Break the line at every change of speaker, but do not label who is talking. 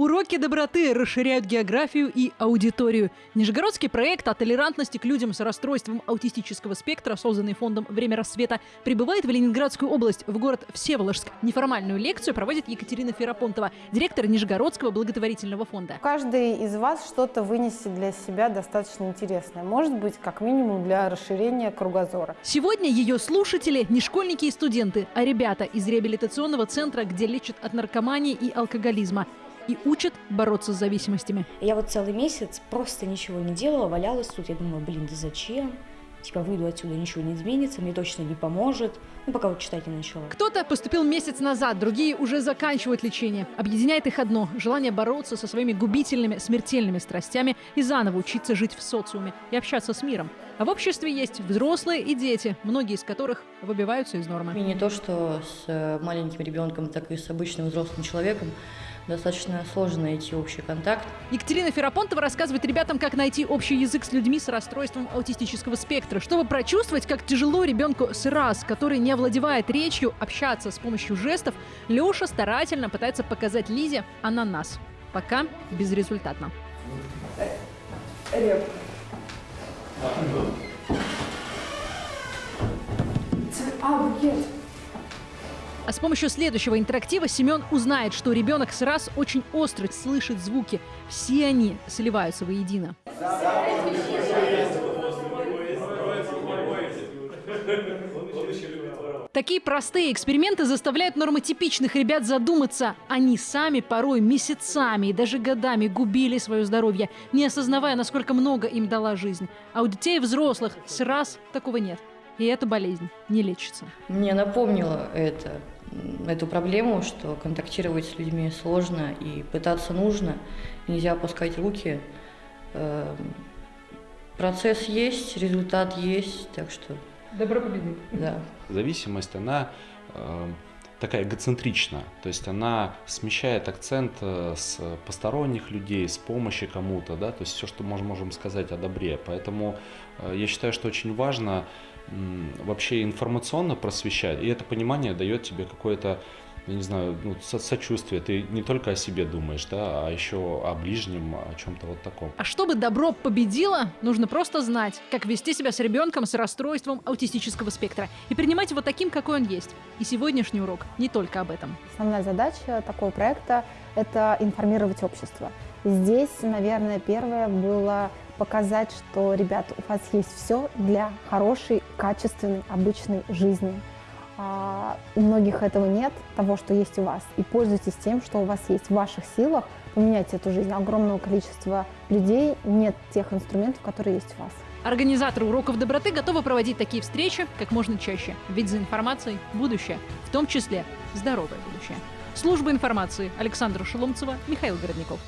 Уроки доброты расширяют географию и аудиторию. Нижегородский проект о толерантности к людям с расстройством аутистического спектра, созданный фондом «Время рассвета», прибывает в Ленинградскую область, в город Всеволожск. Неформальную лекцию проводит Екатерина Ферапонтова, директор Нижегородского благотворительного фонда.
Каждый из вас что-то вынесет для себя достаточно интересное. Может быть, как минимум для расширения кругозора.
Сегодня ее слушатели не школьники и студенты, а ребята из реабилитационного центра, где лечат от наркомании и алкоголизма и учат бороться с зависимостями.
Я вот целый месяц просто ничего не делала, валялась тут. Я думала, блин, да зачем? Типа выйду отсюда, ничего не изменится, мне точно не поможет. Ну, пока вот читать не начала.
Кто-то поступил месяц назад, другие уже заканчивают лечение. Объединяет их одно – желание бороться со своими губительными, смертельными страстями и заново учиться жить в социуме и общаться с миром. А в обществе есть взрослые и дети, многие из которых выбиваются из нормы.
И не то, что с э, маленьким ребенком, так и с обычным взрослым человеком достаточно сложно найти общий контакт.
Екатерина Ферапонтова рассказывает ребятам, как найти общий язык с людьми с расстройством аутистического спектра, чтобы прочувствовать, как тяжело ребенку с РАС, который не овладевает речью, общаться с помощью жестов, Леша старательно пытается показать Лизе ананас. Пока безрезультатно. Реп. А, букет. А с помощью следующего интерактива Семен узнает, что ребенок с очень остро слышит звуки. Все они сливаются воедино. Такие простые эксперименты заставляют нормотипичных ребят задуматься. Они сами порой месяцами и даже годами губили свое здоровье, не осознавая, насколько много им дала жизнь. А у детей и взрослых с раз такого нет. И эта болезнь не лечится.
Мне напомнило это эту проблему, что контактировать с людьми сложно и пытаться нужно, нельзя опускать руки. Эм, процесс есть, результат есть, так что...
Добро победит.
Да.
Зависимость, она э, такая эгоцентрична, то есть она смещает акцент э, с посторонних людей, с помощи кому-то, да, то есть все, что мы можем сказать о добре. Поэтому э, я считаю, что очень важно вообще информационно просвещать, и это понимание дает тебе какое-то я не знаю, ну, со сочувствие. Ты не только о себе думаешь, да, а еще о ближнем, о чем-то вот таком.
А чтобы добро победило, нужно просто знать, как вести себя с ребенком с расстройством аутистического спектра и принимать его таким, какой он есть. И сегодняшний урок не только об этом.
Основная задача такого проекта – это информировать общество. Здесь, наверное, первое было показать, что, ребята, у вас есть все для хорошей, качественной, обычной жизни. А, у многих этого нет, того, что есть у вас. И пользуйтесь тем, что у вас есть в ваших силах, поменять эту жизнь. Огромного количества людей нет тех инструментов, которые есть у вас.
Организаторы уроков доброты готовы проводить такие встречи как можно чаще, ведь за информацией будущее, в том числе здоровое будущее. Служба информации Александра Шеломцева, Михаил Городников.